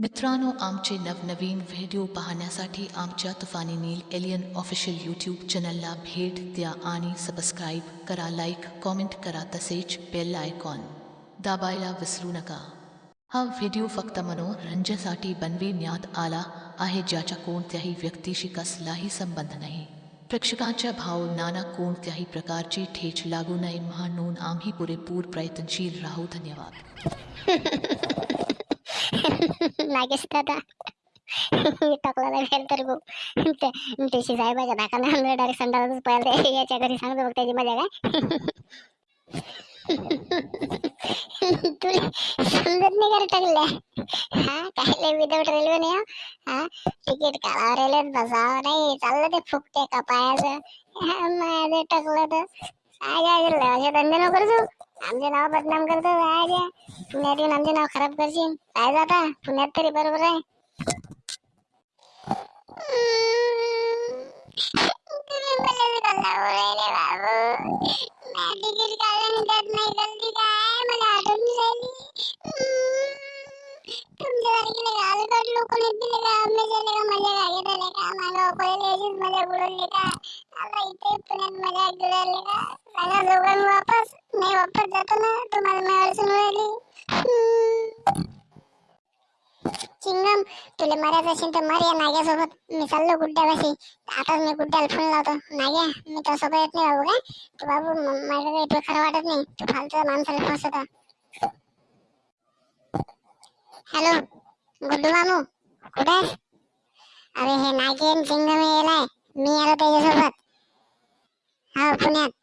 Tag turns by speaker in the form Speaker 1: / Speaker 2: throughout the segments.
Speaker 1: मित्रांनो आमचे नवनवीन व्हिडिओ पाहण्यासाठी आमच्या तुफानी नील एलियन ऑफिशियल यूट्यूब चॅनलला भेट द्या आणि सबस्क्राईब करा लाईक कॉमेंट करा तसेच बेल आयकॉन दाबायला विसरू नका. हा व्हिडिओ फक्त मनोरंजनासाठी बनविण्यात आला आहे ज्याच्या कोणत्याही व्यक्तीशी कसलाही संबंध नाही. प्रेक्षकांच्या भावनांना कोणत्याही प्रकारची ठेच लागू नये म्हणून आम्ही पुरेपूर प्रयत्नशील राहू. धन्यवाद.
Speaker 2: नागेश दादा मी टाकला फेल तर गो. ते साहेबाच्या नाकाला डायरेक्ट संडासच पळाले याच्या घरी सांगतो बघ त्याची मजा काय. तुला समजत नाही टाकल्या? हा काय रेल्वे नाही हा. तिकीट काढावं रेल्वेत बसावं नाही. चाललं ते फुकते का हा, माझं टाकलं तर. काय काय धंदे नको आमचे नाव बदनाम करतो काय पुण्यात येऊन आमचे नाव खराब करशील. काय जाता पुण्यात तरी बरोबर आहे. मला मजा का पहिले का आता इथे पुण्यात मजा गिळाली का सांगा दोघांनी वापस नाही वापस जातो ना तुम्हाला मी अडचण राहिली चिंगम तुला मरायचं असेल तर मर या नाग्यासोबत. मी चाललो गुड्ड्यापाशी. आताच मी गुड्ड्याला फोन लावतो. नाग्या मी तर सोबत येत नाही बाबू काय? तू बाबू म- माझं काही तुला खरं वाटत नाही. तू फालतू माणसाला फसवता. हॅलो गुड्डू मामू कुठे आहेस? अरे हे नागे चिंगम यायलाय मी आलो त्याच्यासोबत. हा पुण्यात.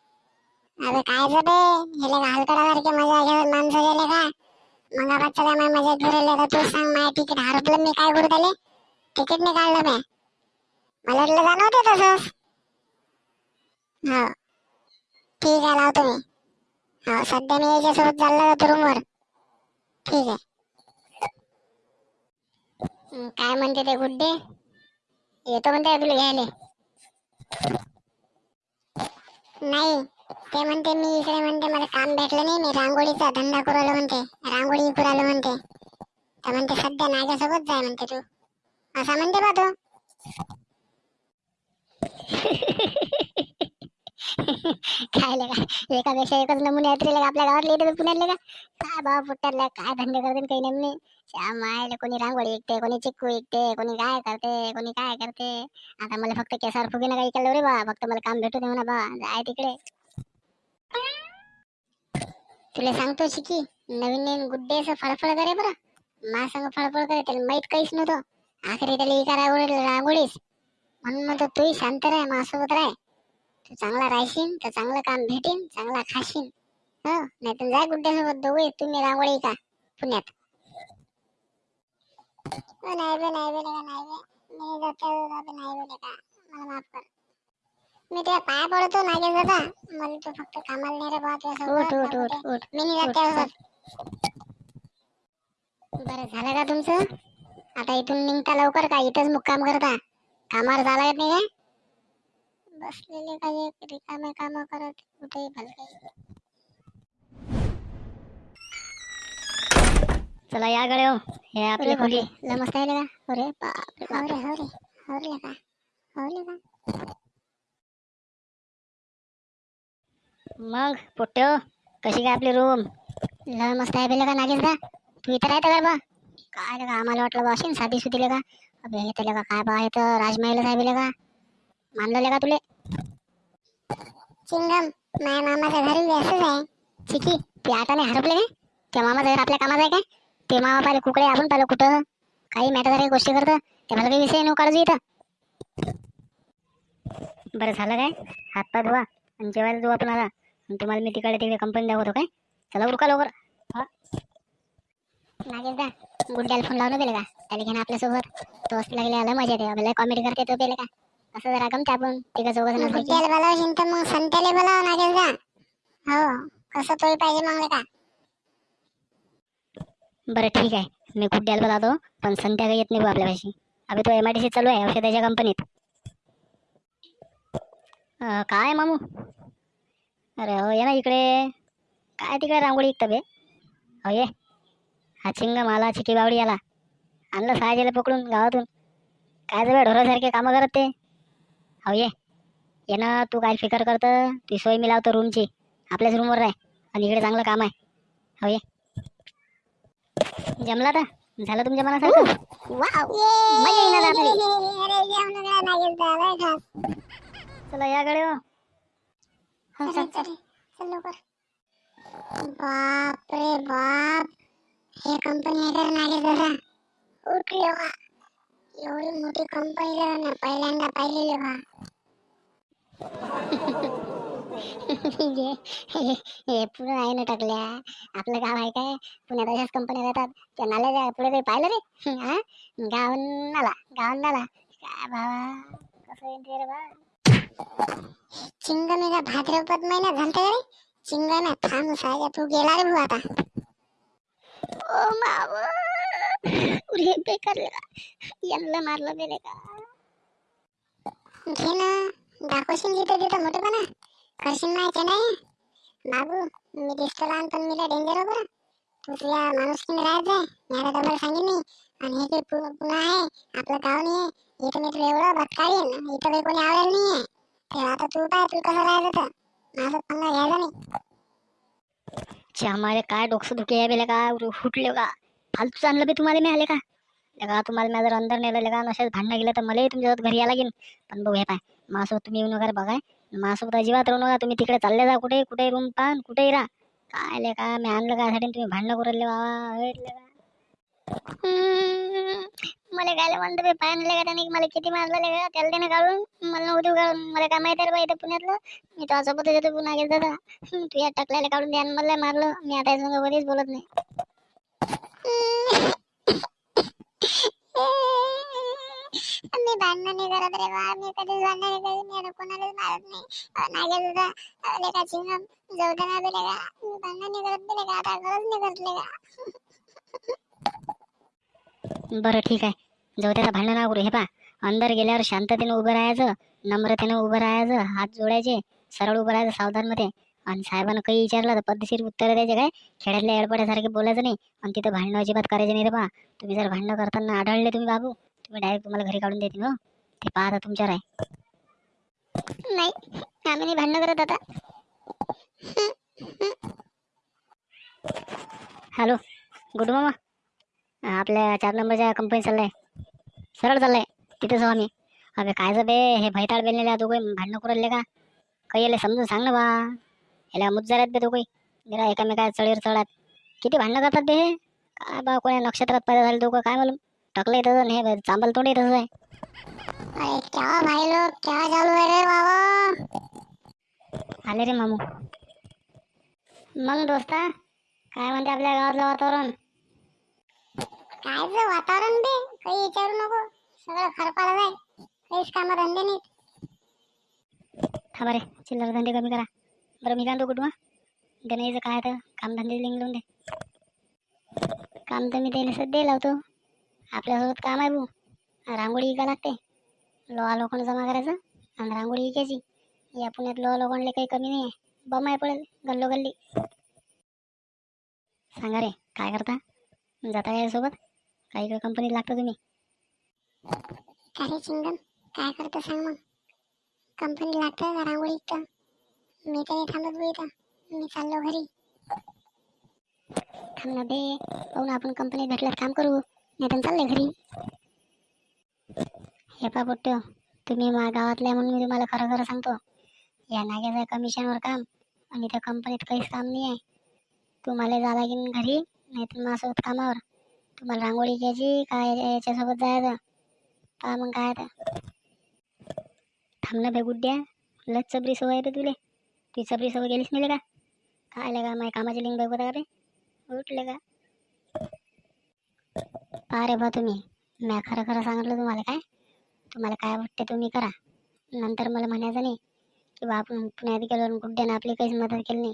Speaker 2: अरे काय रे हे लगा हलकडासारखे मजा घेऊन माणसं गेले का? मग आपण सगळ्या माझ्या मजा घेऊन तर तू सांग माझ्या तिकीट हरपलं मी काय करू त्याले? तिकीट नाही काढलं मी मला वाटलं जाणं तसंच. हो. ठीक आहे लावतो मी. हो सध्या मी याच्यासोबत चाललो जातो रूमवर. ठीक आहे. काय म्हणते ते गुड्डे? येतो म्हणते तुला घ्यायला? नाही. ते म्हणते मी इकडे म्हणते मला काम भेटलं नाही मी रांगोळीचा धंदा करू आलो म्हणते रांगोळी विकू आलो म्हणते. तर म्हणते सध्या नाग्यासोबत जाय म्हणते तू. असा म्हणते बा तो. काय लगा एकापेक्षा एकच नमुने आहेत लगा आपल्या गावातले इथे पुण्यातले का? काय बाबा पुट्ट्यातल्या काय धंदे करते काही नमुने? श्याम कोणी रांगोळी विकते कोणी चिक्कू विकते कोणी काय करते कोणी काय करते? आता मला फक्त केसावर फुगे काही केलं रे बा फक्त मला काम भेटू दे म्हणा बा जाय तिकडे. तुला सांगतो शिकी नवीन नवीन गुड्डे असं फळफळ करे बरं. मा संग फळफळ करे त्याला माहीत काहीच नव्हतं. आखरी त्याला एका रांगोळी रांगोळीस. म्हणून म्हणतो तूही शांत राह माझ्यासोबत राह. तू चांगला राहशील तर चांगलं काम भेटेन चांगला खाशील हो? नाही तर जाय गुड्ड्यासोबत दोघे तुम्ही रांगोळी का? पुण्यात. हो, ओ, नाही बे नाही बे नाही बे मी जातो नाही बे लगा मला माफ कर. मी तुझ्या पाया पडतो नागे दादा मला तू फक्त कामाला नाही रे बा तुझ्यासोबत
Speaker 3: उठ, उठ,
Speaker 2: बाबू
Speaker 3: उठ. उठ,
Speaker 2: मी नाही जात त्यासोबत बरं झालं का तुमचं आता इथून निघता लवकर का इथंच मुक्काम करता कामावर झाला नाही काय बसलेले काही रिकामे काम करत कुठेही भलते
Speaker 3: चला या गड्या हो. हे आपले
Speaker 2: अरे
Speaker 3: खोली
Speaker 2: नमस्ते का अरे बापरे बापरे हवरे हवरे का हवले का
Speaker 3: मग पोट्ट्यो कशी काय आपली रूम
Speaker 2: लय मस्त आहे बेले का नागेश का तू इथं राहतं का बा काय लगा आम्हाला वाटलं बा असेल साधी सुधी का अबे हे लगा काय बा हे तर राजमहल आहे बेले का? मानलं का तुले? चिंगम माझ्या मामाच्या घरी असंच आहे. चिकी ते आता नाही हरपले काय त्या मामाचं घर आपल्या कामाचं आहे काय? ते मामा पाहिले कुकडे आपण पाहिलं कुठं? काही मॅटर काही गोष्टी करतं. ते मला काही विषय नको काळजी इथं.
Speaker 3: बरं झालं काय? हात पाय धुवा आणि जेवायला आपण आता. आणि तुम्हाला मी तिकडे तिकडे कंपनी दाखवतो काय? चला उरका लवकर.
Speaker 2: नागेश दा गुड्ड्याला फोन लावून दिले का त्याला घेणं आपल्यासोबत तो असं लागले आला मजा येते. आपल्याला कॉमेडी करते तो पेले का? असं जरा गमते आपण. तिघं जण गुड्ड्याला बोलावशील तर मग संत्याला बोलाव हो. कसं तोही पाहिजे मग का?
Speaker 3: बरं ठीक आहे. मी गुड्ड्याला बोलावतो. पण संध्या काही येत नाही बुवा आपल्यापाशी. अभि तो एम आय डी सी चालू आहे औषधाच्या कंपनीत काय मामू? अरे हो ये ना इकडे. काय तिकडे रांगोळी विकतं बे? हो ये. हा चिंगम आला चिकी बावडी आला आणलं सहाजीला पकडून गावातून. काय जवळ ढोरासारखे कामं करत ते. हो ये. ये ना तू काय फिकर करतं? ती सोय मी लावतो रूमची आपल्याच रूमवर राह. आणि इकडे चांगलं काम आहे. हो ये. जमला तर झालं तुमच्या मनासारखं? वाव मजा येणार आपली चला याकडे हो बापरे
Speaker 2: चल
Speaker 3: चल.
Speaker 2: चल लवकर. बाप रे बाप. हे कंपनी आहे नागे जरा. उठले बा हो. एवढी मोठी कंपनी जरा ना पहिल्यांदा पाहिलेली बा.
Speaker 3: हे हे- हे आहे ना टाकल्या. आपलं गाव आहे काय? पुण्यात अशाच कंपन्या राहतात. त्या नाल्याच्या पुढे काही पाहिलं रे. हा? गावन नाला गावन नाला काय बाबा? कसं येते रे बा?
Speaker 2: चिंगमीचा भाद्रपद महिना झालता का रे? चिंगम्या थांब साजा तू गेला रे भाऊ आता.
Speaker 3: ओ माव उरे बेकार यांना मारलं बेले का?
Speaker 2: घे ना दाखवशील जिथं तिथं मोठेपणा. करशील नाही नाही. बाबू मी दिसतो लहान पण मी डेंजर बरं तू तुझ्या माणुसकीने राहत जाय. आता तुम्हाला सांगेन मी. आणि हे पु- पुन्हा आहे आपलं गाव नाही आहे. इथं मी तुला एवढं बतकाळीन इथं काही कोणी आवडेल नाही आहे. तेव्हा आता तू पाय तू कसं तर? पंगा घ्यायचा नाही.
Speaker 3: आम्हाला काय डोकं दुखे आहे बेले का? फुटले का? फालतू आणलं बी तुम्हाला मिळाले आले का लगा तुम्हाला मी जर अंदर नेलं लगा नशाच भांडणं गेलं तर मलाही तुमच्यासोबत घरी यायला लागेल पण बघू हे पाय माझ्यासोबत तुम्ही येऊ नका बघाय माझ्यासोबत अजिबात राहू नका. तुम्ही तिकडे चालले जा कुठे कुठे रूम पान कुठेही राहा. काय लय का मी आणलं का साठी तुम्ही भांडणं करू बाबा मला गायला म्हणतो बे पाय आणले का मला किती मारलं का त्याला त्याने काढून मला नव्हती काढून मला काय माहिती बाई इथं पुण्यातलं. मी तो असं बोलत होतो पुन्हा गेलो दादा तू या टाकल्याला काढून द्या मला मारलं. मी आता याच्या कधीच बोलत नाही.
Speaker 2: मी भांडण नाही करत रे बा. मी कधीच भांडण नाही करत. मी आता कोणालाच मारत नाही. अहो, नागे लेका चिंगम. जाऊ दे ना मी भांडण नाही करत आता नाही करत लेका
Speaker 3: बरं ठीक आहे. जाऊ त्याचं भांडण ना करू. हे पा अंदर गेल्यावर शांततेनं उभं राहायचं नम्रतेनं उभं राहायचं हात जोडायचे सरळ उभं राहायचं सावधानमध्ये. आणि साहेबांना काही विचारलं तर पद्धतशीर उत्तर द्यायचे काय? खेड्यातल्या एडपड्यासारखे बोलायचं नाही. आणि तिथं भांडणं अजिबात करायचे नाही रे बा तुम्ही जर भांडणं करताना आढळले तुम्ही बाबू तुम्ही डायरेक्ट तुम्हाला घरी काढून देतील हो. ते पाहता तुमच्यावर आहे.
Speaker 2: नाही आम्ही नाही भांडण करत आता.
Speaker 3: हॅलो गुड मामा. आपल्या चार नंबरच्या कंपनी चाललाय. सरळ चाललाय. तिथेच आहो आम्ही. अबे काय बे हे भैताळ बेललेले काही भांडणं करू राहिले का? काही याला समजून सांग ना बा. याला मुज्जरात बे तो काही जरा एकामेका चढीवर चढात किती भांडणं करतात बे हे? काय बा कोण्या नक्षत्रात पैदा झाले दोघं काय मालूम? टाकलंय तसं आणि हे चांबल तोंडही तसंच आहे.
Speaker 2: अरे क्या भाई लोग क्या चालू है रे बाबा?
Speaker 3: आले रे मामू. मग दोस्ता काय म्हणते आपल्या गावातलं वातावरण?
Speaker 2: काय वातावरण बे काही विचारू नको. सगळं खरपाला जाय काहीच काम धंदे नाहीत.
Speaker 3: थांबा रे चिल्लर धंदे कमी करा. बरं मी काय म्हणतो कुटुंबा गणेशचं काय तर कामधंदे लिंक लावून दे. काम तर मी त्याला सध्या लावतो. आपल्यासोबत काम आहे भाऊ. रांगोळी विका लागते. लोहा लोखंड जमा करायचं आणि रांगोळी विकायची. या पुण्यात लोहा लोखंडले काही कमी नाही आहे बम आहे पडेल गल्लो गल्ली सांगा रे काय करता? जाता काय काही कंपनीत लागतं तुम्ही.
Speaker 2: काय चिंगम काय करतो सांग मग. कंपनी लागतं का रांगोळी इथं. मी तरी थांबत बो इथं. मी चाललो घरी.
Speaker 3: थांब ना बे. पाहू ना आपण कंपनीत भेटल्यावर काम करू. नाही तर चालले घरी. हे पा पोट्ट तुम्ही मा गावातल्या म्हणून मी तुम्हाला खरं खरं सांगतो. या नाग्याचं कमिशनवर काम आणि त्या कंपनीत काहीच काम नाही आहे तुम्हाला जा लागेल घरी नाही तर माझ्यासोबत कामावर. तुम्हाला रांगोळी घ्यायची काय याच्यासोबत जायचं? पहा मग काय आता. थांब ना बे गुड्ड्या लच चबरी सवय आहे रे तुले. ती चबरी सवय गेलीच नाही का? काय का माझ्या कामाची लिंग बघ का रे? उठले का? पहा रे बा तुम्ही मी खरं खरं सांगितलं तुम्हाला काय? तुम्हाला काय वाटते तुम्ही करा. नंतर मला म्हणायचं नाही की बा आपण पुण्यात गेलो गुड्ड्यानं आपली काहीच मदत केली नाही.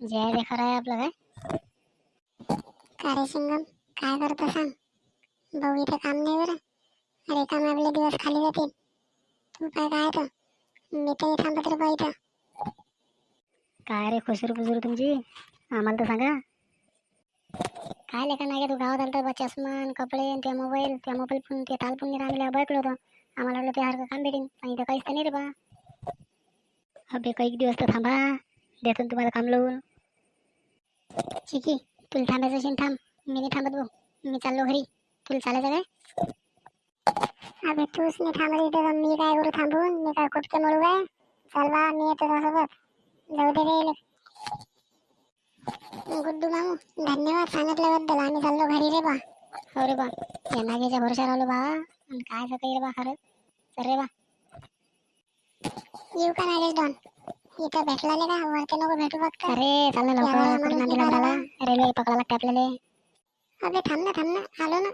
Speaker 3: जे आहे ते खरं आहे आपलं काय?
Speaker 2: का रे काय करतो सांग. भाऊ इथं काम नाही बरं. अरे काम आपले दिवस खाली जातील. तू काय काय तर मी तर थांबत रे इथं.
Speaker 3: काय रे खुसरू खुशरू तुमची? आम्हाला तर सांगा.
Speaker 4: काय लेखा नाही तू? गावात आलं तर चष्मान कपडे आणि ते मोबाईल त्या मोबाईल पण ते तालपून नाही आम्ही बळकलो होतो. आम्हाला वाटलं ते हरकं काम भेटेन पण इथं काहीच तर नाही रे बा. अबे काही दिवस तर थांबा. देतो तुम्हाला काम लावून. चिकी तुला थांबायचं असेल थांब. मी नाही थांबत भाऊ. मी चाललो घरी. तुला चालायचं काय?
Speaker 2: अबे तूच नाही थांबली तर मी काय करू थांबून? मी काय कुठके मळू काय? चल बा मी येतो त्यासोबत. जाऊ दे रे. गुड्डू मामू धन्यवाद सांगितल्याबद्दल. आम्ही चाललो घरी रे बा.
Speaker 4: हो रे बा. या नागेच्या भरोशावर आलो बा आणि काय काही रे बा खरंच तर रे बा.
Speaker 2: येऊ का नागेश डॉन इथं भेटला का? वरती नको भेटू फक्त.
Speaker 4: अरे चाल कुठं. लागला रेल्वे पकडायला लागते आपल्याला.
Speaker 2: अबे थांब ना थांब ना आलो ना